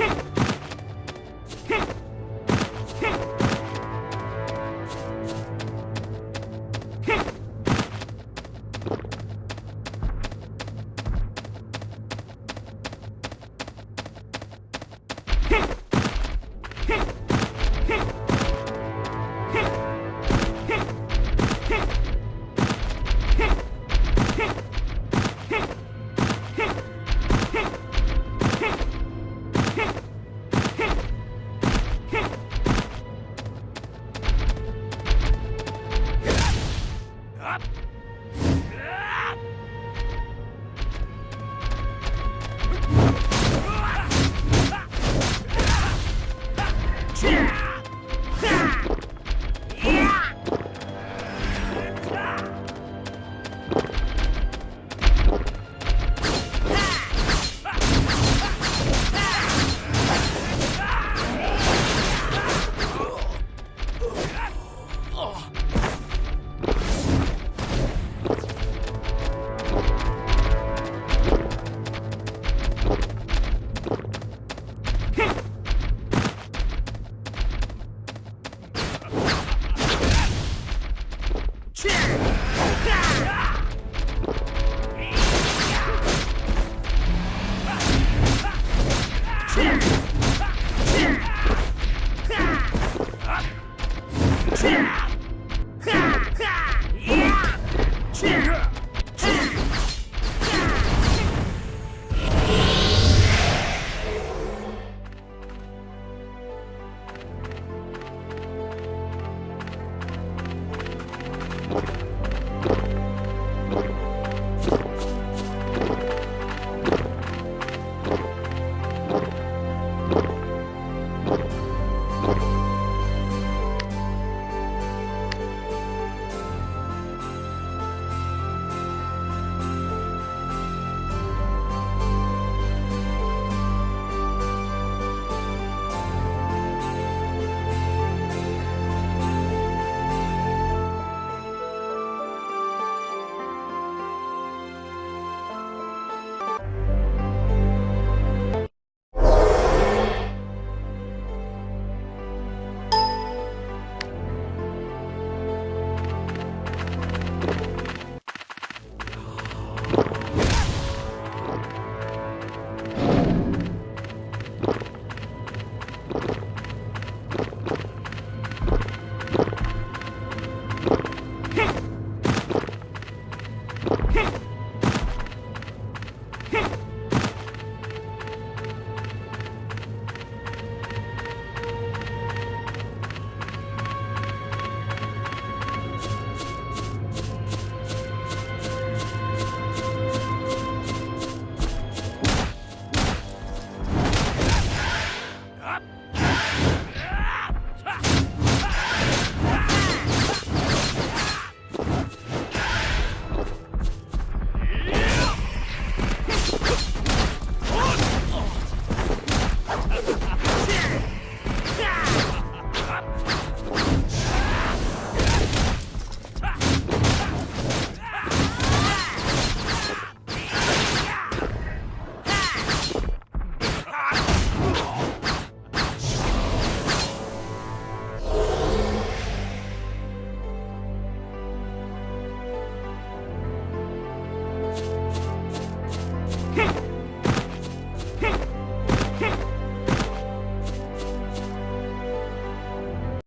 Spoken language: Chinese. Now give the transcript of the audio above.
哼。